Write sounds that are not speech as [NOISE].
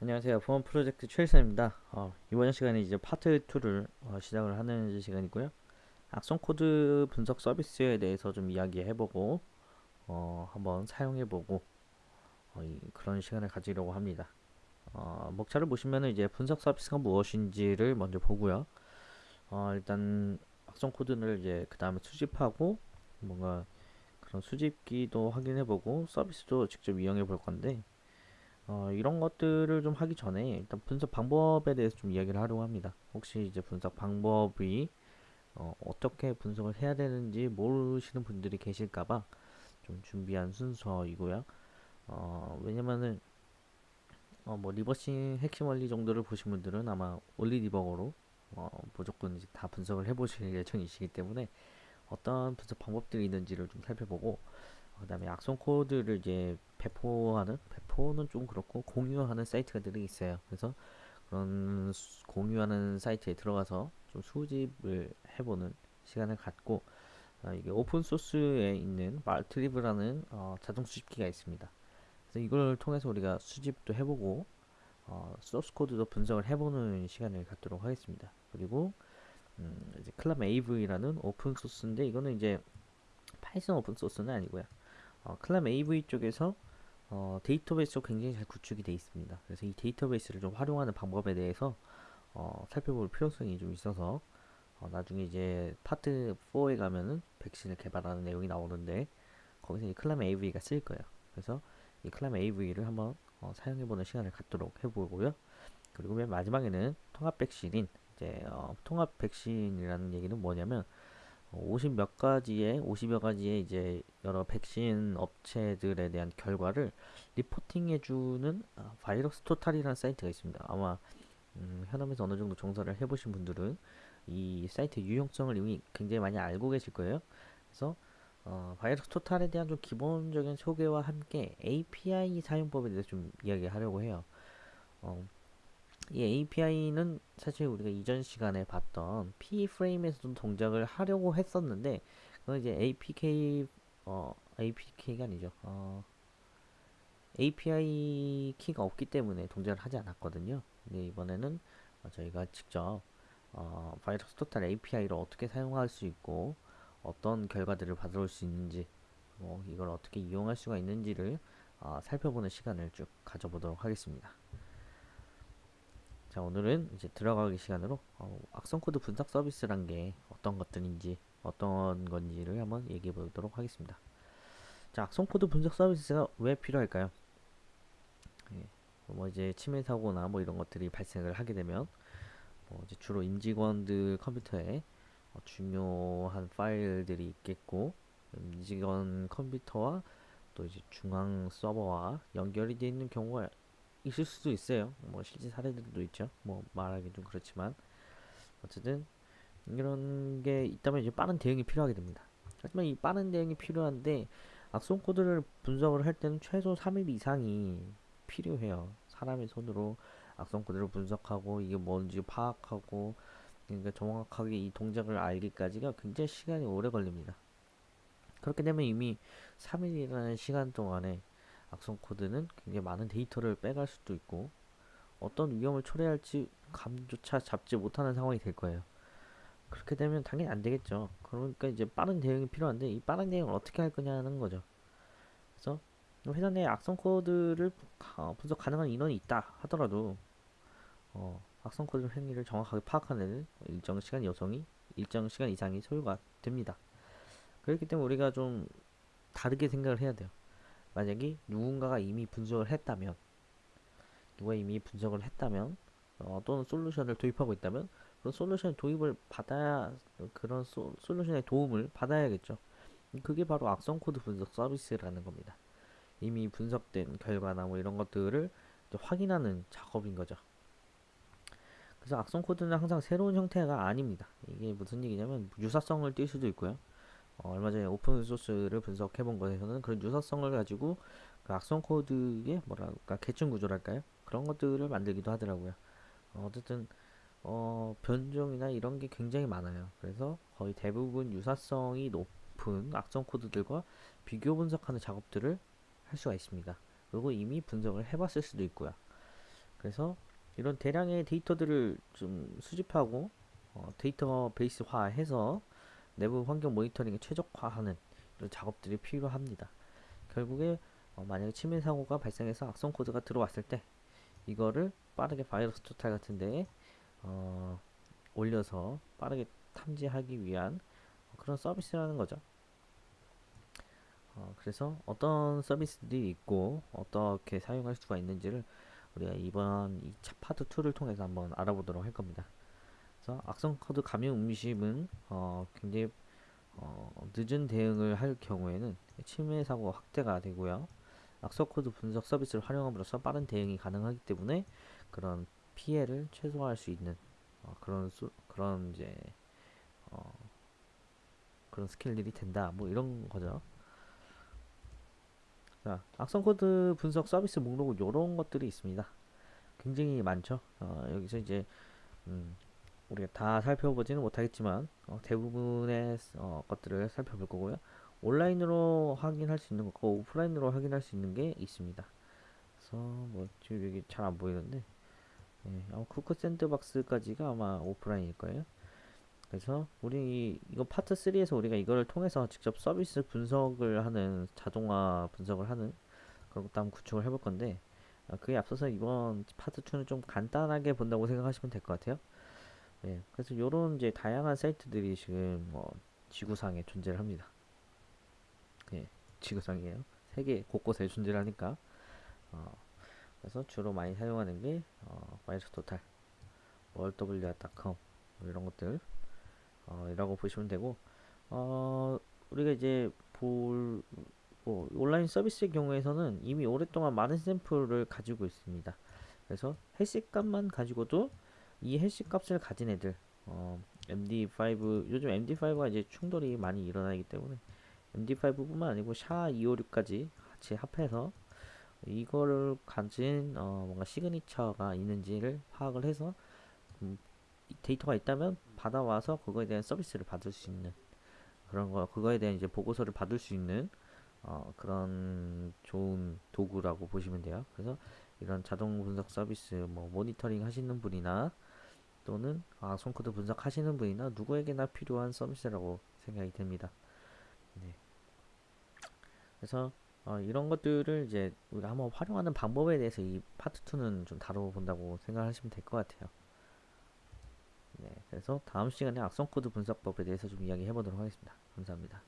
안녕하세요. 보안 프로젝트 최일선입니다. 어, 이번 시간에 이제 파트 2를 어, 시작을 하는 시간이고요. 악성 코드 분석 서비스에 대해서 좀 이야기해보고 어, 한번 사용해보고 어, 이, 그런 시간을 가지려고 합니다. 어, 목차를 보시면은 이제 분석 서비스가 무엇인지를 먼저 보고요. 어, 일단 악성 코드를 이제 그 다음에 수집하고 뭔가 그런 수집기도 확인해보고 서비스도 직접 이용해 볼 건데 어, 이런 것들을 좀 하기 전에 일단 분석 방법에 대해서 좀 이야기를 하려고 합니다. 혹시 이제 분석 방법이 어, 어떻게 분석을 해야 되는지 모르시는 분들이 계실까봐 좀 준비한 순서이고요. 어, 왜냐면은 어, 뭐 리버싱 핵심 원리 정도를 보신 분들은 아마 올리 디버거로 어, 무조건 이제 다 분석을 해보실 [LAUGHS] 예정이시기 때문에 어떤 분석 방법들이 있는지를 좀 살펴보고 그 다음에 악성 코드를 이제 배포하는 배포는 좀 그렇고 공유하는 사이트들이 있어요. 그래서 그런 수- 공유하는 사이트에 들어가서 좀 수집을 해보는 시간을 갖고 아, 이게 open source에 있는 Maltrieve라는 어, 자동 수집기가 있습니다. 그래서 이걸 통해서 우리가 수집도 해보고 어, 소스 코드도 분석을 해보는 시간을 갖도록 하겠습니다. 그리고 음, 이제 ClamAV라는 open source인데 이거는 이제 Python open source는 아니고요. 어, ClamAV 쪽에서 어, 데이터베이스가 굉장히 잘 구축이 되어 있습니다. 그래서 이 데이터베이스를 좀 활용하는 방법에 대해서 어, 살펴볼 필요성이 좀 있어서 어, 나중에 이제 파트 4에 가면은 백신을 개발하는 내용이 나오는데 거기서 이 ClamAV가 쓰일 거예요. 그래서 이 ClamAV를 한번 어, 사용해보는 시간을 갖도록 해보고요. 그리고 맨 마지막에는 통합 백신인 이제 어, 통합 백신이라는 얘기는 뭐냐면 50 몇 가지의 50여 가지의 이제 여러 백신 업체들에 대한 결과를 리포팅해 주는 아, 바이러스 토탈이라는 사이트가 있습니다. 아마 음, 현업에서 어느 정도 종사를 해보신 분들은 이 사이트 유용성을 이미 굉장히 많이 알고 계실 거예요. 그래서 어, 바이러스 토탈에 대한 좀 기본적인 소개와 함께 API 사용법에 대해서 좀 이야기하려고 해요. 어, 이 API는 사실 우리가 이전 시간에 봤던 P 프레임에서도 동작을 하려고 했었는데 그건 이제 APK 어 APK가 아니죠. 어 API 키가 없기 때문에 동작을 하지 않았거든요. 근데 이번에는 어, 저희가 직접 어, VirusTotal API를 어떻게 사용할 수 있고 어떤 결과들을 받아올 수 있는지 뭐 이걸 어떻게 이용할 수가 있는지를 어, 살펴보는 시간을 쭉 가져보도록 하겠습니다. 자 오늘은 이제 들어가기 시간으로 어, 악성 코드 분석 서비스란 게 어떤 것들인지 어떤 건지를 한번 얘기해 보도록 하겠습니다. 자 악성 코드 분석 서비스가 왜 필요할까요? 예, 뭐 이제 침해 사고나 뭐 이런 것들이 발생을 하게 되면 뭐 이제 주로 임직원들 컴퓨터에 어, 중요한 파일들이 있겠고 임직원 컴퓨터와 또 이제 중앙 서버와 연결이 되어 있는 경우가 있을 수도 있어요. 뭐 실제 사례들도 있죠. 뭐 말하기 좀 그렇지만 어쨌든 이런 게 있다면 이제 빠른 대응이 필요하게 됩니다. 하지만 이 빠른 대응이 필요한데 악성 코드를 분석을 할 때는 최소 3일 이상이 필요해요. 사람의 손으로 악성 코드를 분석하고 이게 뭔지 파악하고 그러니까 정확하게 이 동작을 알기까지가 굉장히 시간이 오래 걸립니다. 그렇게 되면 이미 3일이라는 시간 동안에 악성 코드는 굉장히 많은 데이터를 빼갈 수도 있고 어떤 위험을 초래할지 감조차 잡지 못하는 상황이 될 거예요. 그렇게 되면 당연히 안 되겠죠. 그러니까 이제 빠른 대응이 필요한데 이 빠른 대응을 어떻게 할 거냐는 거죠. 그래서 회사 내 악성 코드를 가- 분석 가능한 인원이 있다 하더라도 어, 악성 코드 행위를 정확하게 파악하는 일정 시간 여성이 일정 시간 이상이 소요가 됩니다. 그렇기 때문에 우리가 좀 다르게 생각을 해야 돼요. 만약에 누군가가 이미 분석을 했다면 누가 이미 분석을 했다면 어, 또는 솔루션을 도입하고 있다면 그런 솔루션 도입을 받아야 그런 소, 솔루션의 도움을 받아야겠죠. 그게 바로 악성 코드 분석 서비스라는 겁니다. 이미 분석된 결과나 뭐 이런 것들을 확인하는 작업인 거죠. 그래서 악성 코드는 항상 새로운 형태가 아닙니다. 이게 무슨 얘기냐면 유사성을 띌 수도 있고요. 어, 얼마 전에 open source를 분석해 본 것에서는 그런 유사성을 가지고 그 악성 코드의 뭐랄까 계층 구조랄까요? 그런 것들을 만들기도 하더라고요. 어, 어쨌든 어, 변종이나 이런 게 굉장히 많아요. 그래서 거의 대부분 유사성이 높은 악성 코드들과 비교 분석하는 작업들을 할 수가 있습니다. 그리고 이미 분석을 해봤을 수도 있고요. 그래서 이런 대량의 데이터들을 좀 수집하고 어, 데이터베이스화해서 내부 환경 모니터링에 최적화하는 이런 작업들이 필요합니다. 결국에 어, 만약에 침해 사고가 발생해서 악성 코드가 들어왔을 때 이거를 빠르게 VirusTotal 같은데 어, 올려서 빠르게 탐지하기 위한 그런 서비스라는 거죠. 어, 그래서 어떤 서비스들이 있고 어떻게 사용할 수가 있는지를 우리가 이번 2차 파트 2를 통해서 한번 알아보도록 할 겁니다. 그래서 악성 코드 감염 음식은 어, 굉장히 어, 늦은 대응을 할 경우에는 침해 사고 확대가 되고요. 악성 코드 분석 서비스를 활용함으로써 빠른 대응이 가능하기 때문에 그런 피해를 최소화할 수 있는 어, 그런 수, 그런 이제 어, 그런 스킬들이 된다. 뭐 이런 거죠. 자, 악성 코드 분석 서비스 목록은 이런 것들이 있습니다. 굉장히 많죠. 어, 여기서 이제 음, 우리가 다 살펴보지는 못하겠지만 어, 대부분의 어, 것들을 살펴볼 거고요. 온라인으로 확인할 수 있는 것과 오프라인으로 확인할 수 있는 게 있습니다. 그래서 뭐 지금 여기 잘 안 보이는데 네, 어, 쿠크 샌드박스까지가 아마 오프라인일 거예요. 그래서 우리 이 거 파트 3에서 우리가 이거를 통해서 직접 서비스 분석을 하는 자동화 분석을 하는 그런 것도 한번 구축을 해볼 건데 어, 그에 앞서서 이번 파트 2는 좀 간단하게 본다고 생각하시면 될 것 같아요. 네, 그래서 요런 이제 다양한 사이트들이 지금 뭐 지구상에 존재를 합니다. 네, 지구상이에요. 세계 곳곳에 존재를 하니까 어, 그래서 주로 많이 사용하는 게 어, 바이러스 토탈, 월wr.com 뭐 이런 것들 어, 이라고 보시면 되고 어, 우리가 이제 볼 뭐, 온라인 서비스의 경우에서는 이미 오랫동안 많은 샘플을 가지고 있습니다. 그래서 해시 값만 가지고도 이 해시 값을 가진 애들 어, MD5 요즘 MD5가 이제 충돌이 많이 일어나기 때문에 MD5뿐만 아니고 샤256까지 같이 합해서 이거를 가진 어, 뭔가 시그니처가 있는지를 파악을 해서 음, 데이터가 있다면 받아와서 그거에 대한 서비스를 받을 수 있는 그런 거 그거에 대한 이제 보고서를 받을 수 있는 어, 그런 좋은 도구라고 보시면 돼요. 그래서 이런 자동 분석 서비스 뭐 모니터링 하시는 분이나 또는 아, 손코드 분석하시는 분이나 누구에게나 필요한 서비스라고 생각이 됩니다. 네. 그래서 어, 이런 것들을 이제 우리가 한번 활용하는 방법에 대해서 이 파트 2는 좀 다뤄본다고 생각하시면 될 것 같아요. 네, 그래서 다음 시간에 악성 코드 분석법에 대해서 좀 이야기해 보도록 하겠습니다. 감사합니다.